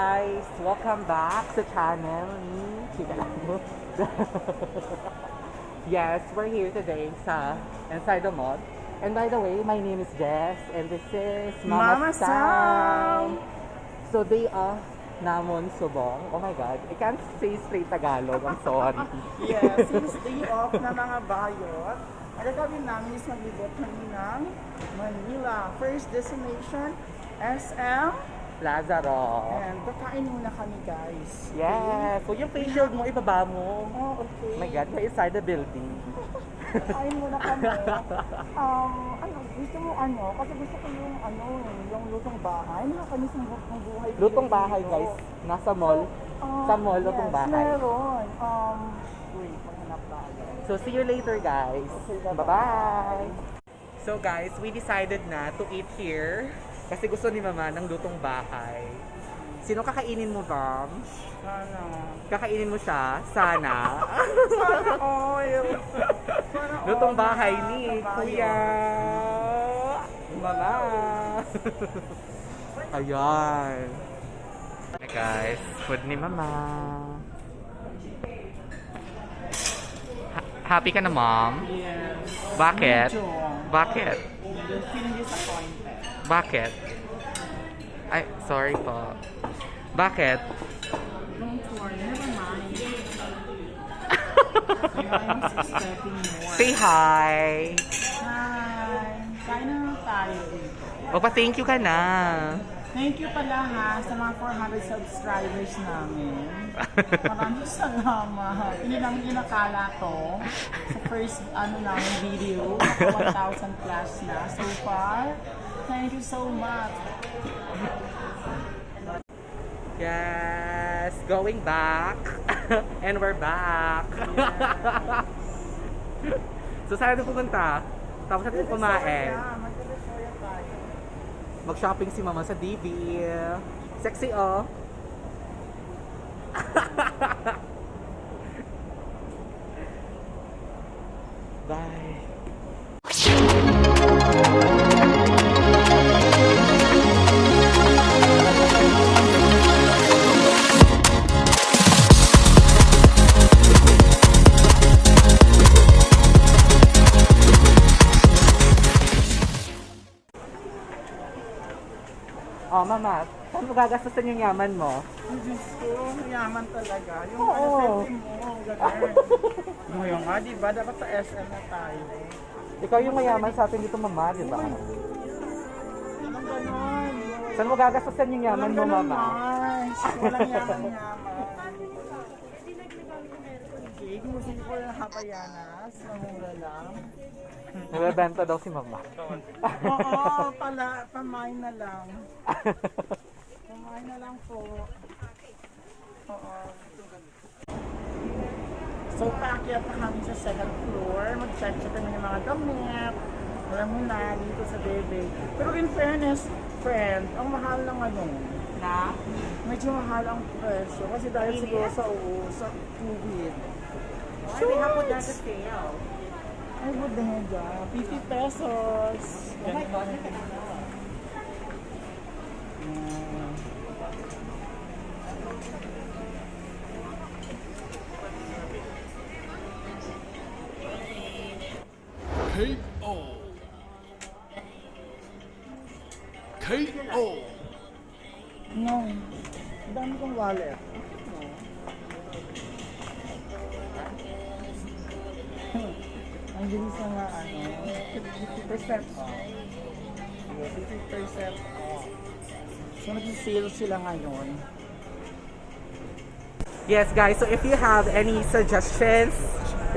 guys! Welcome back sa channel ni Chika lang mo. yes, we're here today sa inside the mall. And by the way, my name is Jess and this is Mama, Mama Sam. So they are Namon Subong. Oh my god, I can't say straight Tagalog. I'm sorry. Yes, since day off na mga bayot, ang gagawin namin is maglibot kami ng Manila. First destination, SM. Lazaro. And kakain muna kami guys. Yes. So yung face shield mo, ibaba mo. Oh, okay. My god, we're inside the building. Kakain muna kami. Um, ano, gusto mo ano? Kasi gusto ko yung ano, yung lutong bahay. Nakakamiss ng lutong buhay. Lutong bahay dito. guys. Nasa mall. Ah, Sa mall, lutong yes, bahay. meron. Um, wait, maghanap tayo. So see you later guys. Okay. Bye-bye. So guys, we decided na to eat here. Kasi gusto ni mama ng lutong bahay. Sino kakainin mo, Bam? Sana. Kakainin mo siya? Sana. Sana oil. Sana lutong all bahay na ni. Kuya. Mama. Ayan. Hey guys, food ni mama. Ha- happy ka na, mom? Yes. Bakit? Medyo. Bakit? Feeling disappointed. Bakit? Ay, sorry po. Bakit? Don't worry, never mind. I'm expecting more. Say hi! Hi. Kain na tayo dito. Magpa-thank you ka na. Thank you pala ha sa mga 400 subscribers namin. Maraming salamat. Hindi namin inakala to sa first ano namin video. Naka 1,000 plus na so far. Thank you so much. Yes, going back. And we're back. so, saan natin pupunta? Tapos natin kumain. Mag-shopping si mama sa DB. Sexy, oh. Oh, mama, saan mo gagastusin yung yaman mo? Diyos ko, mayaman talaga. Yung Oo. ano, mo, ganun. Ngayon nga, di ba? Dapat sa SM na tayo. Ikaw yung mayaman sa atin dito, mama, di ba? Ganon? Saan mo gagastusin yung yaman mo, Walang ganon, mama? Mars. Walang yaman-yaman. Okay, gusto ko yung Habayanas. Mamura lang. Nabebenta daw si mama. Oo, pala, pamain na lang. Pamain na lang po. Oo. So, paakyat na kami sa second floor. Mag-check-check kami ng mga damit. Alam mo na, dito sa bebe. Pero in fairness, friend, ang mahal ng ano, Na? medyo mahal ang presyo. Kasi dahil siguro sa, sa COVID. Ay, we have that sale. Ay, bodega. 50 pesos. Mm. KO. KO. No. Ang dami kong wallet. Bilis na nga, ano, 50% off. Sige, 50% off. So, nag-sale sila ngayon. Yes, guys. So, if you have any suggestions,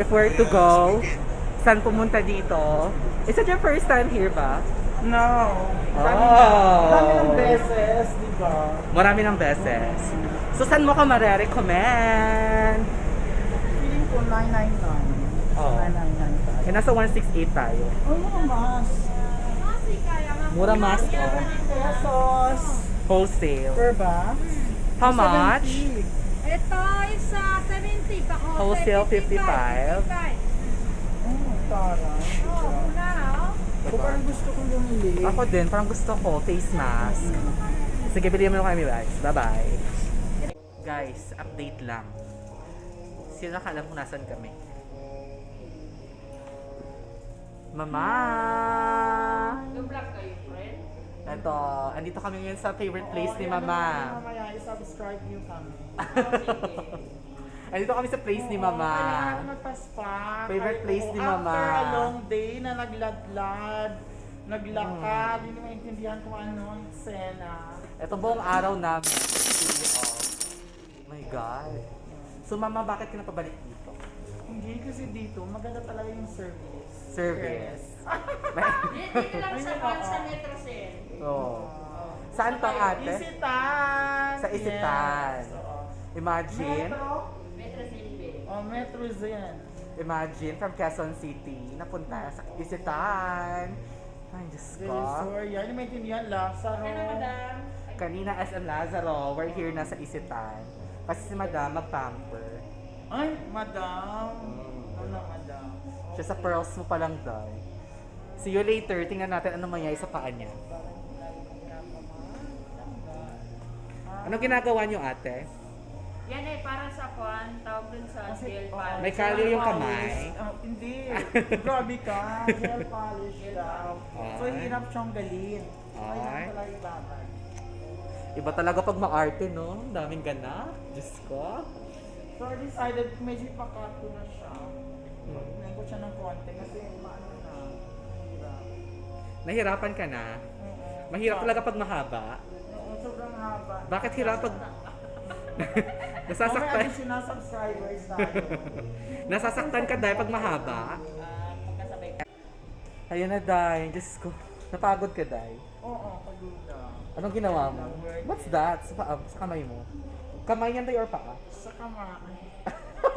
if where to go, saan pumunta dito? Is it your first time here ba? No. Oh. dami ng beses, di ba? Marami ng beses. So, saan mo ka marerecommend? Feeling ko 999. Oh. 999 tayo. Eh, nasa 168 tayo. Oh, mga mas. Mura mas, oh. Pesos. Wholesale. Per box. How much? 70. Ito is uh, 70 pa Wholesale 55. 55. Oh, taray. Oh, muna oh. Parang gusto kong bumili. Ako din, parang gusto ko face mask. Sige, bilhin mo kami guys. Bye-bye. Guys, update lang. Sino nakaalam kung nasan kami? Mama! Yung vlog kayo, friend? Ito, andito kami ngayon sa favorite place ni Mama. Mamaya, i-subscribe niyo kami. Andito kami sa place ni Mama. Kailangan magpa-spa. Favorite Kahit- place ni After Mama. a long day na nagladlad, naglakad, hindi mo maintindihan kung ano ang eksena. Ito buong araw namin. Off. My God. So Mama, bakit ka napabalik dito? Hindi kasi dito, maganda talaga yung service. Service. Dito dito lang sa Juan sa Metro Cell. oh. Saan to ate? Isitan! Sa Isitan. Yes. oo. Imagine. Metro? Metro City. Oh, Metro Zen. Imagine from Quezon City, napunta sa Isitan. Ay, Diyos ko. Sur, yan. Hindi maintindihan, Lazaro. Ano, madam? Kanina SM Lazaro, we're here na sa Isitan. Kasi si Madam mag-pamper. Ay, madam. Ano, madam? Siya sa pearls mo pa lang daw. See you later. Tingnan natin ano mangyayari sa paa niya. Anong ginagawa niyo ate? Yan eh, para sa Juan, tawag dun sa gel oh, polish. May kalyo yung kamay. Oh, hindi. Grabe ka. Gel polish daw. So, hirap siyang galin. Ay, Ay. talaga ibabad. Iba talaga pag ma-arte, no? Ang Daming ganap. Diyos ko. So, I decided medyo ipakat ko na siya. Pagpinayin ko siya ng konti kasi maano na. Hirap. Nahirapan ka na. Oo. Mahirap talaga pag mahaba. Oo, sobrang haba. Bakit hirap pag... Mamaya Nasasaktan. additional subscribers tayo. Nasasaktan ka dahil pag mahaba. Ah, pagkasabay ka. Ayun na, Day. Diyos ko. Napagod ka, Day. Oo, paguda. Anong ginawa mo? What's that? Sa, paa, sa kamay mo? Kamay yan, Day, or paa? Sa kamay.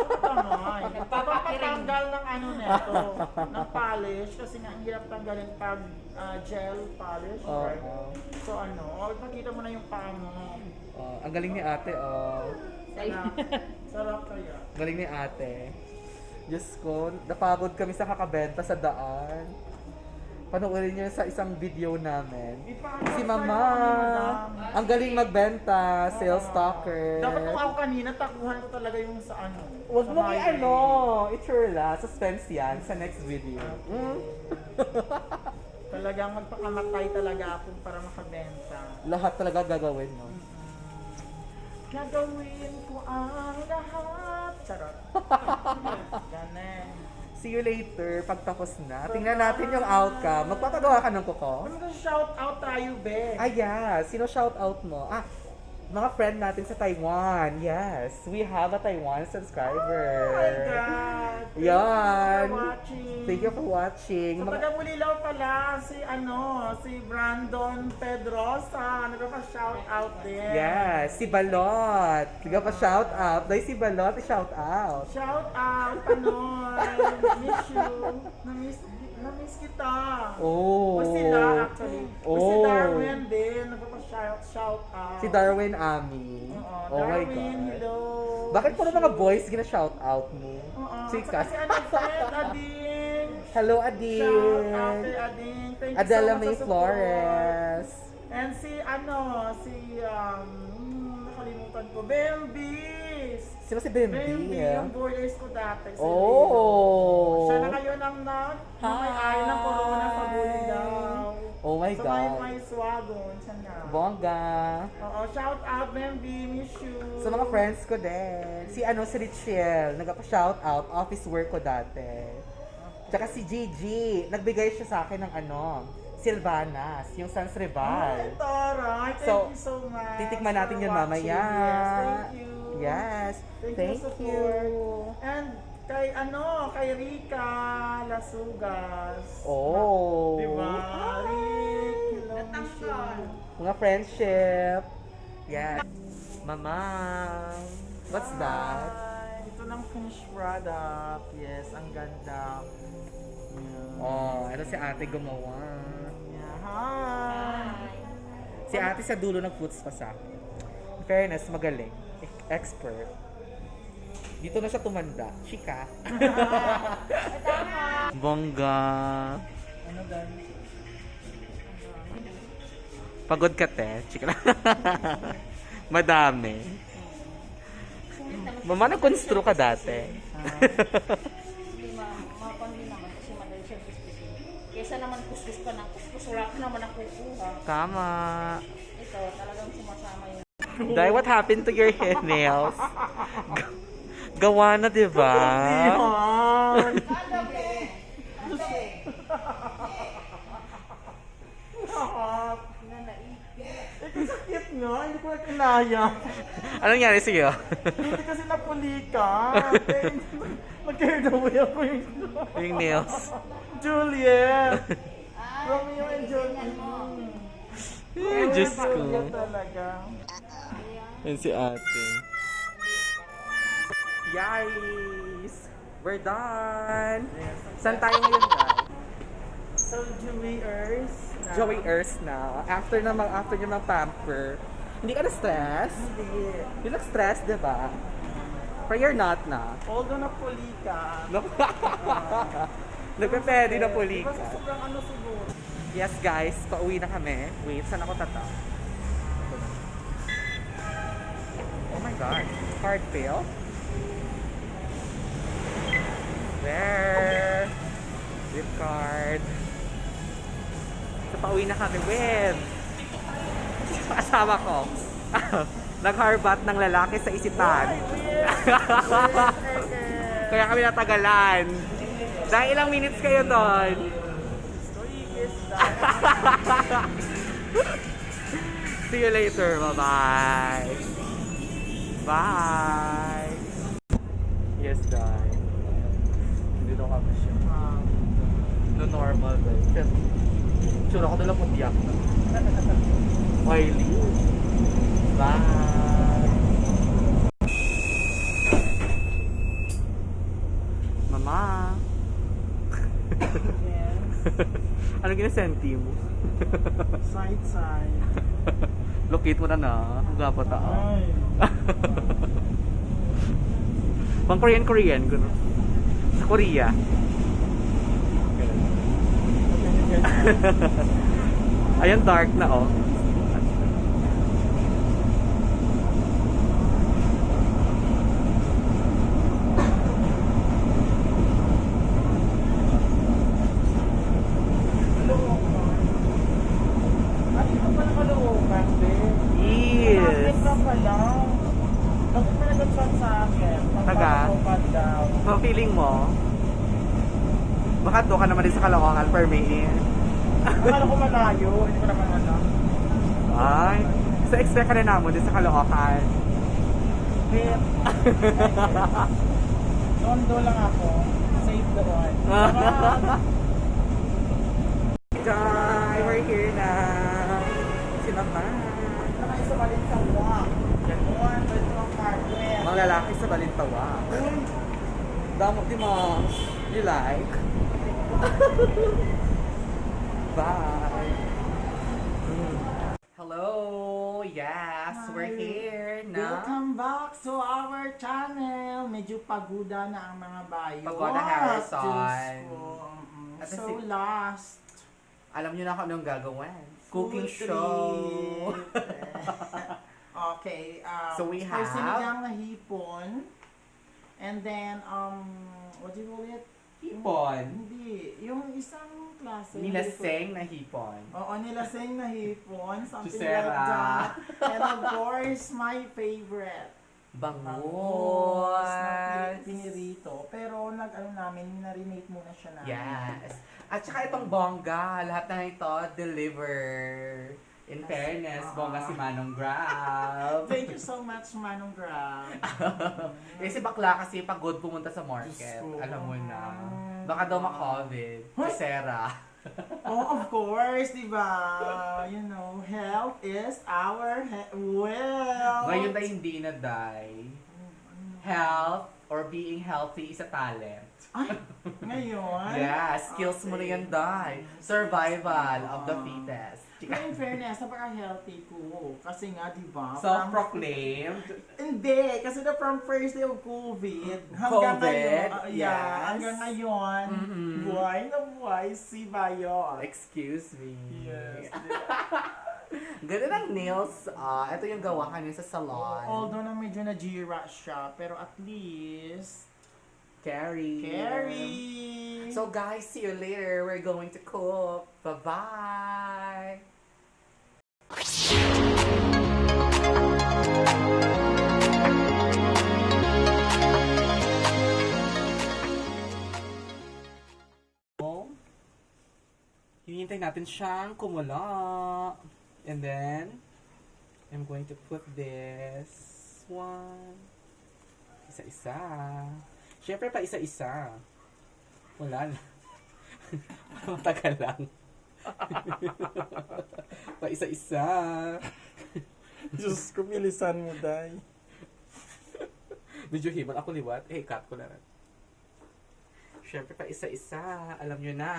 Kamay. Papatanggal ng ano neto, ng polish. Kasi nga, ang hirap tanggalin pag ah, gel polish. Oo. right? So ano, oh, ipakita mo na yung paa mo. Oh, ang galing ni ate, oh. Sarap. Sarap kaya. Galing ni ate. Diyos ko, napagod kami sa kakabenta sa daan. Panoorin niyo sa isang video namin. Si Mama, ang galing magbenta, sales Oo. stalker. Dapat nung ako kanina, takuhan ko talaga yung sa ano. Huwag mo i-ano, iturla, suspense yan sa next video. Mm. Talagang magpakamatay talaga ako para makabenta. Lahat talaga gagawin mo. Gagawin ko ang lahat. Charot. See you later, pagtapos na. Tingnan natin yung outcome. Magpapagawa ka ng kuko? Ano shout out tayo, be? Ah, yeah. Sino shout out mo? Ah, mga friend natin sa Taiwan. Yes, we have a Taiwan subscriber. Oh my God! Thank Yan. you for watching. Thank you for watching. Sa Mga- taga Bulilaw pala, si ano, si Brandon Pedrosa. Nagpa-shout out din. Yes, si Balot. Tiga pa shout out. Dahil si Balot, shout out. Shout out, Panoy. Miss you. Na-miss, na-miss kita. Oh. O sila, actually. O si Oh. Darwin din. Nagpa-shout shout out. Si Darwin Ami. Oo, oh my Darwin, God. hello. Bakit puro mga boys gina-shout out mo? Oo. Chika. Kasi ano, Fred, Ading. Hello, Shout out Ading. kay Ading. Thank you Adela so much May. Flores. And si ano, si um, hmm, nakalimutan ko, Belbis. Sino si Bimbi? Belbi, yung borders ko dati. Si Oh. Siya na ngayon ang na, na may ay ng corona sa Bulilaw. Oh my may God. may swagon, siya na. Bongga. Oo, shout out, Belbi, miss you. Sa mga friends ko din. Si ano, si Richelle. Nagpa-shout out. Office work ko dati. Tsaka si Gigi. Nagbigay siya sa akin ng ano, Silvanas. Yung Sans Ay, Rival. taray. Thank So, you so much. Titikman natin yun mamaya. Yes, thank you. Yes. Thank, Thank you. And kay ano, kay Rika Lasugas. Oh. Diba? Rick, hello, miss you. Mga friendship. Yes. Mama. What's that? Hi. Ito ng finished product. Yes, ang ganda. Yeah. Oh, ito si ate gumawa. Yeah. Hi. Si ate sa dulo nag-puts pa sa akin. In fairness, magaling. Expert. Dito na siya tumanda. Chika. Bongga. Ano dahil? Pagod ka, te. Chika lang. Madami. Mama, nag-constru ka dati. Hindi ma mapandi naman kasi madali siya kuskusin. Kesa naman kuskus ka ng kuskus, wala ka naman nakukuha. Tama. Ito, talagang sumasama yung Dai, what happened to your hair nails? Gawa na, di ba? Sakit nga, hindi ko na kinaya. Anong nangyari sa'yo? Hindi kasi napuli ka. Nag-carried away ako yung yung nails. Juliet! Romeo and Juliet. Diyos ko. Talaga. Yan si ate. Guys! We're done! Saan tayo ngayon, guys? So, Joey Earth. Joey Earth na. After na mag after niya mag-pamper. Hindi ka na-stress? Hindi. You look stressed, di ba? But you're not na. Although napuli ka. No? Nagpe-pwede na puli Diba ka. sobrang ano siguro? Yes, guys. Pauwi na kami. Wait, saan ako tata? God. Card fail? There. With card. So, na kami with asawa ko. Nagharbat ng lalaki sa isipan. Kaya kami natagalan. Dahil ilang minutes kayo doon? See you later. Bye-bye. Bye. Yes, guys. Dito kami siya. No normal, guys. Kasi, tsura ko na lang putiyak. Wiley. Bye. Mama. Yes. ano ginasenti mo? Side side. Locate mo na na. Ang gapa ta. Ay. Pang Korean Korean gano. Sa Korea. Ayan dark na oh. Ay, ito pa nakalookan, babe. Yes. Bakit ka pala? Bakit pa nag-chat sa akin? Taga? Daw. So feeling mo, baka doon ka naman din sa Caloocan per May. Akala ko malayo. Hindi ko naman ano. Ay. So expect ka na naman din sa Caloocan. Babe. Tondo lang ako. Safe doon. Guys, we're here na. Si Mama. Nakay sa balit sa walk. Ganon. Pwede mo ang carpet. Mga lalaki sa Balintawa. Damo, di mo. You like? Bye. Hello. Yes, we're Hi. here na. Welcome back to our channel. Medyo paguda na ang mga bayo. Pagoda Harrison. Diyos ko. Mm, At So si- lost. Alam niyo na kung anong gagawin. Cooking Food show. trip. okay. Um, So we have- sinigang na hipon. And then, um, what do you call it? Hipon. Hindi. Yung isang klase. Nilaseng na hipon. Oo, nilaseng na hipon. Something Chusera. like that. And of course, my favorite. Bangus Bangus. pini- pinirito. Pero nag-ano namin, narinate muna siya namin. Yes. At saka itong bongga, lahat na ito deliver. In fairness, Ah. bongga si Manong Grab. Thank you so much, Manong Grab. eh si bakla kasi pagod pumunta sa market. Ko. Alam mo na. Baka daw ma-COVID. Hoy! Sarah. oh, of course, di ba? You know, health is our he- wealth. Ngayon na hindi na, Day. Health or being healthy is a talent. Ay, ngayon? Yeah, skills mo na yan, Day. Survival of the fittest. Pero in fairness, napaka-healthy ko. Kasi nga, di ba? from- Self-proclaimed. Hindi, kasi na from first day of COVID, hanggang COVID, ngayon, yeah, yes. hanggang ngayon, Mhm. buhay na buhay si Bayon. Excuse me. Yes. Ganun ang nails. Ah, ito yung gawahan niya sa salon. Although na medyo na-gira siya, pero at least, Carrie. Carrie! So guys, see you later. We're going to cook. Bye-bye. Oh, hinihintay natin siyang kumula. And then, I'm going to put this one. Isa-isa. Siyempre pa isa-isa. Wala na. Matagal lang. pa isa-isa. Diyos ko, bilisan mo, Day. Medyo himan ako liwat. Eh, cut ko na rin. Siyempre pa isa-isa. Alam nyo na.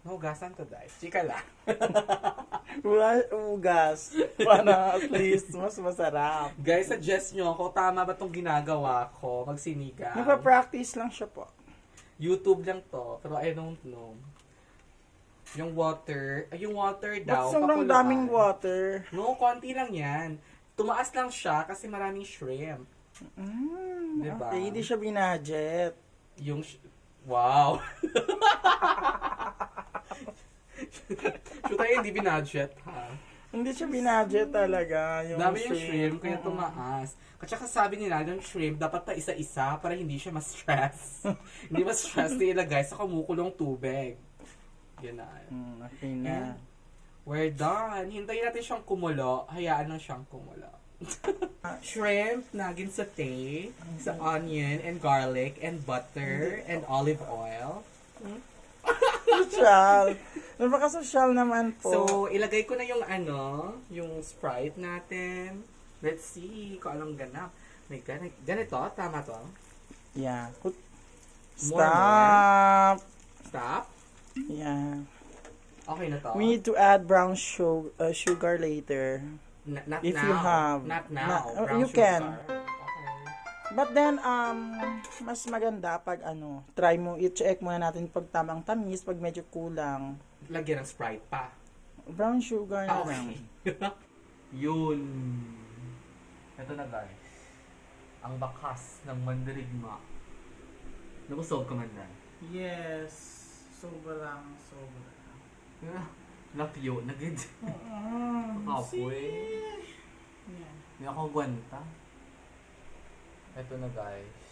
Nahugasan ko, dahil. Chika lang. Ugas. Para at least mas masarap. Guys, suggest nyo ako, tama ba itong ginagawa ko? Magsinigang. Nagpa-practice lang siya po. YouTube lang to, pero I don't know. Yung water, ay yung water daw. Ba't sobrang pakuluan. daming water? No, konti lang yan. Tumaas lang siya kasi maraming shrimp. Mm, Diba? Okay, hindi siya binadget. Yung, wow. Shoot tayo hindi binadget, ha? Hindi siya binadget talaga. Yung Dami yung shrimp, kaya tumaas. Saka sabi nila, yung shrimp, dapat pa isa-isa para hindi siya ma-stress. hindi ma-stress na ilagay sa kumukulong tubig. Yan na. Mm, okay na. And we're done. Hintayin natin siyang kumulo. Hayaan lang siyang kumulo. Shrimp na ginsate sa onion and garlic and butter and olive oil. Social. Napaka-social naman po. So, ilagay ko na yung ano, yung Sprite natin. Let's see kung anong ganap. May ganito, ganito, tama to. yeah. More, Stop. Stop. Yeah. Okay na to. We need to add brown sugar, uh, sugar later. N- not if now. you have. Not now. Na- oh, Brown you can. sugar. Okay. But then, um, mas maganda pag ano, try mo, i-check muna natin pag tamang tamis, pag medyo kulang. Lagyan ng Sprite pa. Brown sugar na Ah, lang. Yun. Ito na guys. Ang bakas ng mandirigma. Nabusog ka man na. Yes. Sobrang, sobrang. Lapyo, nagid. Kapoy. Hindi ako gwanta. Ito na guys.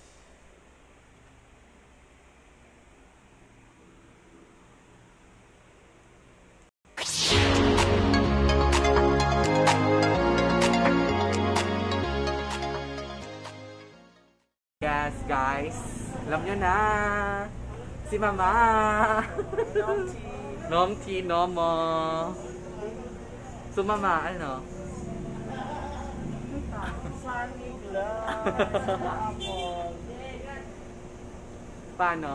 Guys. Alam nyo na. Si Mama. Nom ti nomo. So Mama, ano? Sunny. Apple. Paano?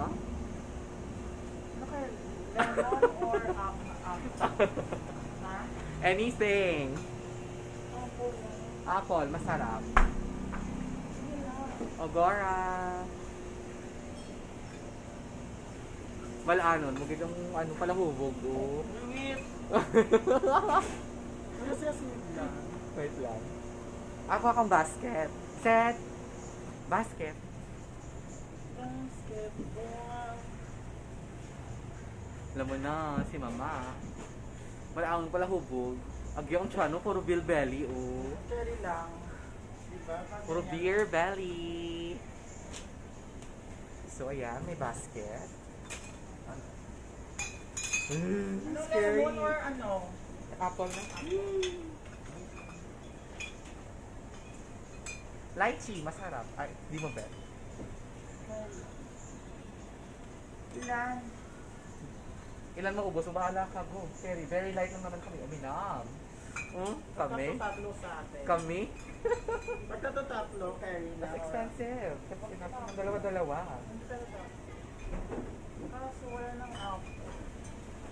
Lemon or up, up. Anything. Apple, masarap. Ogora. Wala ano, magigang ano pala hubog. Oh. Wait. Ano siya? Wait lang. Ako akong basket. Set. Basket. Basketball. Alam mo na, si mama. Wala akong pala hubog. Agyong chano, puro bill belly, oh. Cherry lang. Puro beer belly. So, ayan, may basket. Mm, Ano, scary. lemon or ano? Apple na. Lychee, masarap. Ay, di mo bet. Ilan? Ilan maubos? Bahala ka, go. Very, very light lang naman kami. Uminam. Hmm? Kami? Pagkatatatlo sa atin. Kami? Pagkatatatlo, carry na. Mas expensive. Kasi dalawa-dalawa. Kaso wala nang out.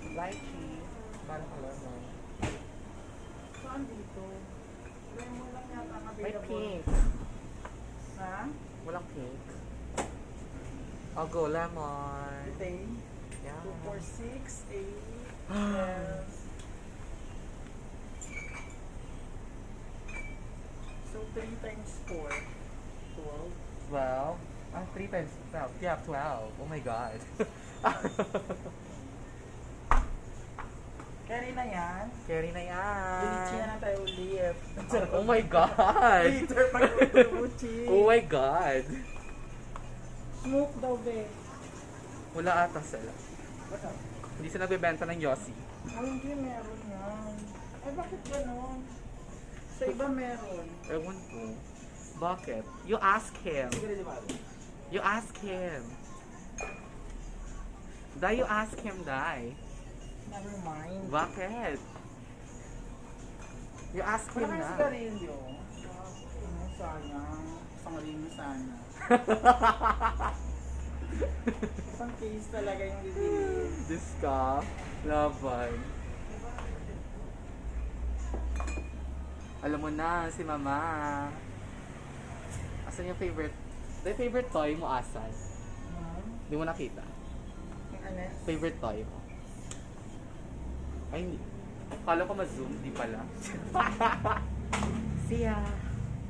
Lychee. Parang alam mo. Saan dito? Lemon lang yata ang available. May pink. Ha? Walang pink. I'll go lemon. Ito Yeah. 2, 4, 6, 8, 12, 3 times 4, 12. 12. Ah, 3 times 12. Yeah, 12. Oh my god. Carry na yan. Carry na yan. Ulitin na lang tayo ulit. Oh my god. Later pag ulitin. oh my god. Smoke daw, be. Wala ata sila. Hindi sila nagbebenta ng Yossi. Ay, hindi meron yan. Ay, bakit ganon? Sa iba meron. Ewan ko. Bakit? You ask him. You ask him. Dai, you ask him, Dai. Never mind. Bakit? You ask Wala him kang na. sigarilyo. Ano. Isang rin sana. Isang case talaga yung bibili. Diyos ka. Laban. Alam mo na, si Mama. Asan yung favorite? The favorite toy mo asan? Hindi mo nakita. Yung ano? Favorite toy mo? Ay, hindi. Kala ko ma-zoom, di pala. See ya!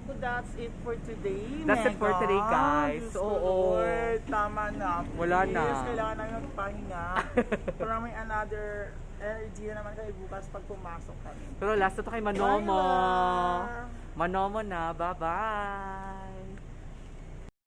So that's it for today, That's it for today, guys. Diyos Oo. Lord, tama na. Wala na. Please, kailangan namin magpahinga. Para may another energy na naman kayo bukas pag pumasok kami. Pero last na to kay Manomo. Manomo na. Bye-bye!